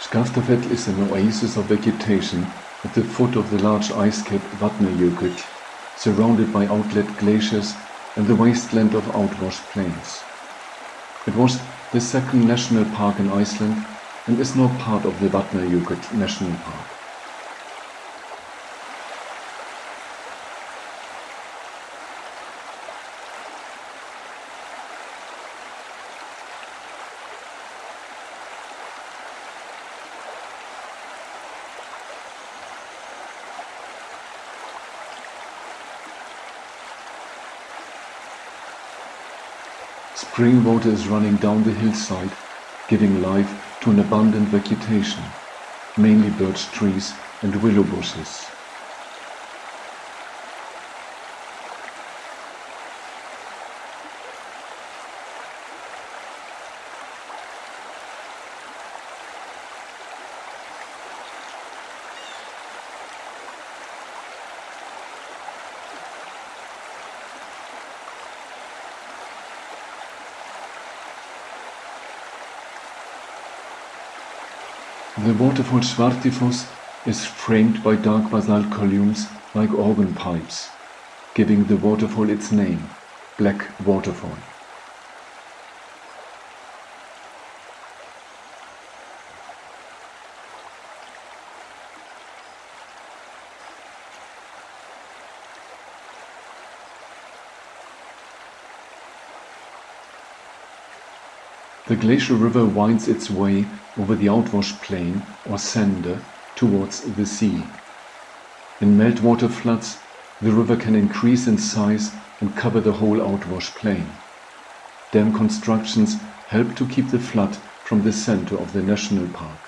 Skaftafell is an oasis of vegetation at the foot of the large ice cap Vatnajökull, surrounded by outlet glaciers and the wasteland of outwash plains. It was the second national park in Iceland and is now part of the Vatnajökull National Park. Spring water is running down the hillside, giving life to an abundant vegetation, mainly birch trees and willow bushes. The waterfall Svartifoss is framed by dark basalt columns like organ pipes, giving the waterfall its name, Black Waterfall. The glacial river winds its way over the outwash plain or sande towards the sea. In meltwater floods, the river can increase in size and cover the whole outwash plain. Dam constructions help to keep the flood from the center of the national park.